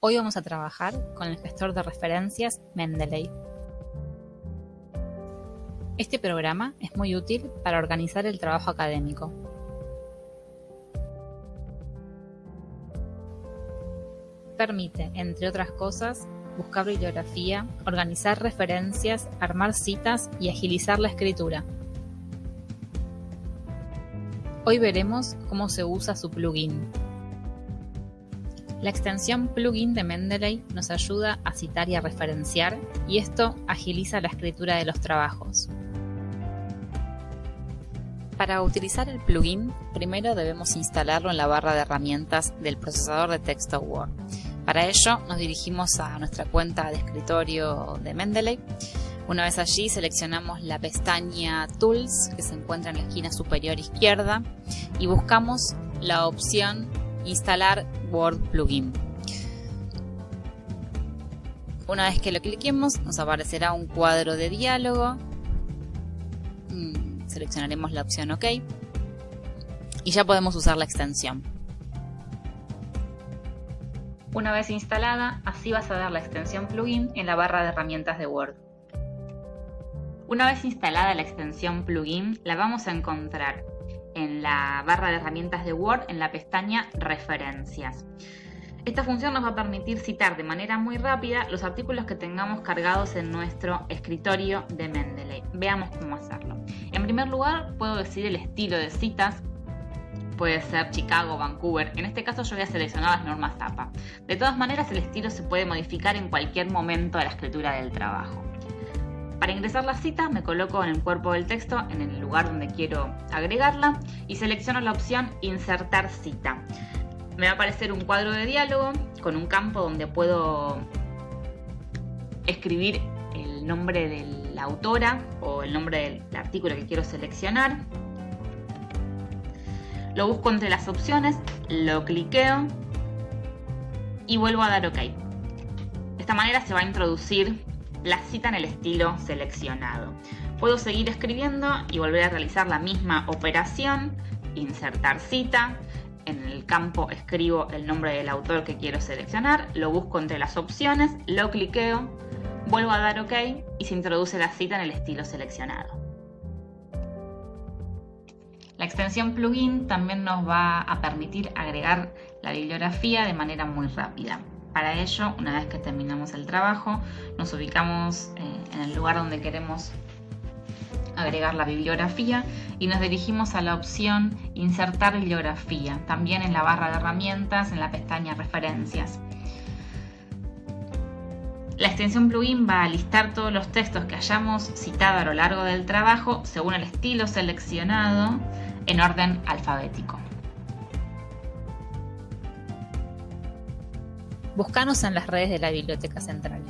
Hoy vamos a trabajar con el gestor de referencias Mendeley. Este programa es muy útil para organizar el trabajo académico. Permite, entre otras cosas, buscar bibliografía, organizar referencias, armar citas y agilizar la escritura. Hoy veremos cómo se usa su plugin. La extensión plugin de Mendeley nos ayuda a citar y a referenciar, y esto agiliza la escritura de los trabajos. Para utilizar el plugin, primero debemos instalarlo en la barra de herramientas del procesador de texto Word. Para ello, nos dirigimos a nuestra cuenta de escritorio de Mendeley. Una vez allí, seleccionamos la pestaña Tools, que se encuentra en la esquina superior izquierda, y buscamos la opción Instalar Word Plugin. Una vez que lo cliquemos, nos aparecerá un cuadro de diálogo. Mm, seleccionaremos la opción OK. Y ya podemos usar la extensión. Una vez instalada, así vas a ver la extensión plugin en la barra de herramientas de Word. Una vez instalada la extensión plugin, la vamos a encontrar en la barra de herramientas de Word en la pestaña Referencias. Esta función nos va a permitir citar de manera muy rápida los artículos que tengamos cargados en nuestro escritorio de Mendeley. Veamos cómo hacerlo. En primer lugar, puedo decir el estilo de citas. Puede ser Chicago, Vancouver. En este caso yo voy a seleccionar las normas APA. De todas maneras, el estilo se puede modificar en cualquier momento de la escritura del trabajo. Para ingresar la cita me coloco en el cuerpo del texto, en el lugar donde quiero agregarla y selecciono la opción Insertar cita. Me va a aparecer un cuadro de diálogo con un campo donde puedo escribir el nombre de la autora o el nombre del artículo que quiero seleccionar. Lo busco entre las opciones, lo cliqueo y vuelvo a dar OK. De esta manera se va a introducir la cita en el estilo seleccionado. Puedo seguir escribiendo y volver a realizar la misma operación, insertar cita, en el campo escribo el nombre del autor que quiero seleccionar, lo busco entre las opciones, lo cliqueo, vuelvo a dar OK y se introduce la cita en el estilo seleccionado. La extensión plugin también nos va a permitir agregar la bibliografía de manera muy rápida. Para ello, una vez que terminamos el trabajo, nos ubicamos eh, en el lugar donde queremos agregar la bibliografía y nos dirigimos a la opción Insertar bibliografía, también en la barra de herramientas, en la pestaña Referencias. La extensión plugin va a listar todos los textos que hayamos citado a lo largo del trabajo según el estilo seleccionado en orden alfabético. Búscanos en las redes de la Biblioteca Central.